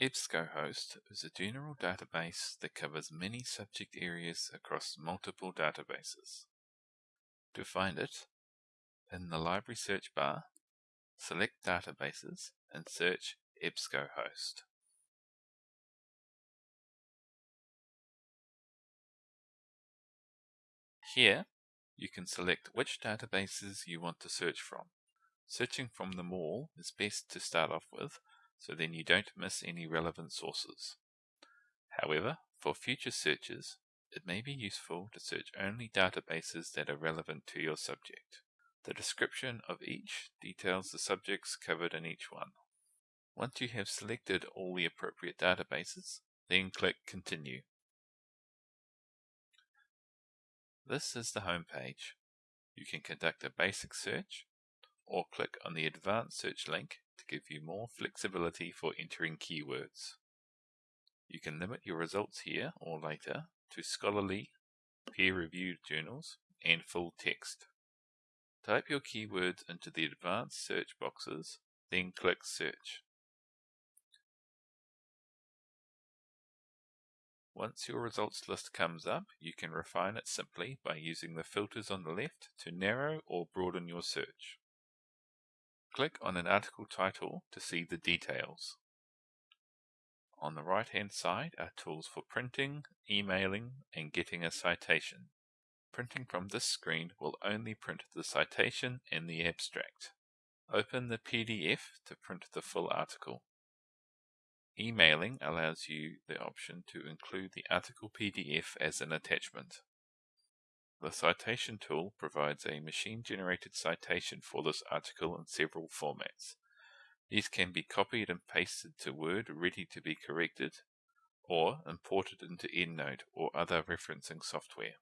EBSCOhost is a general database that covers many subject areas across multiple databases. To find it, in the library search bar, select Databases and search EBSCOhost. Here, you can select which databases you want to search from. Searching from them all is best to start off with so then you don't miss any relevant sources. However, for future searches, it may be useful to search only databases that are relevant to your subject. The description of each details the subjects covered in each one. Once you have selected all the appropriate databases, then click Continue. This is the home page. You can conduct a basic search or click on the Advanced Search link to give you more flexibility for entering keywords. You can limit your results here or later to scholarly, peer-reviewed journals and full text. Type your keywords into the advanced search boxes, then click Search. Once your results list comes up, you can refine it simply by using the filters on the left to narrow or broaden your search. Click on an article title to see the details. On the right hand side are tools for printing, emailing, and getting a citation. Printing from this screen will only print the citation and the abstract. Open the PDF to print the full article. Emailing allows you the option to include the article PDF as an attachment. The citation tool provides a machine-generated citation for this article in several formats. These can be copied and pasted to Word ready to be corrected, or imported into EndNote or other referencing software.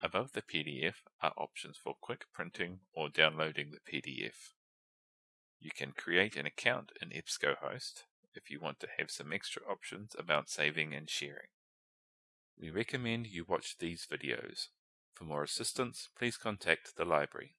Above the PDF are options for quick printing or downloading the PDF. You can create an account in EBSCOhost if you want to have some extra options about saving and sharing. We recommend you watch these videos. For more assistance, please contact the library.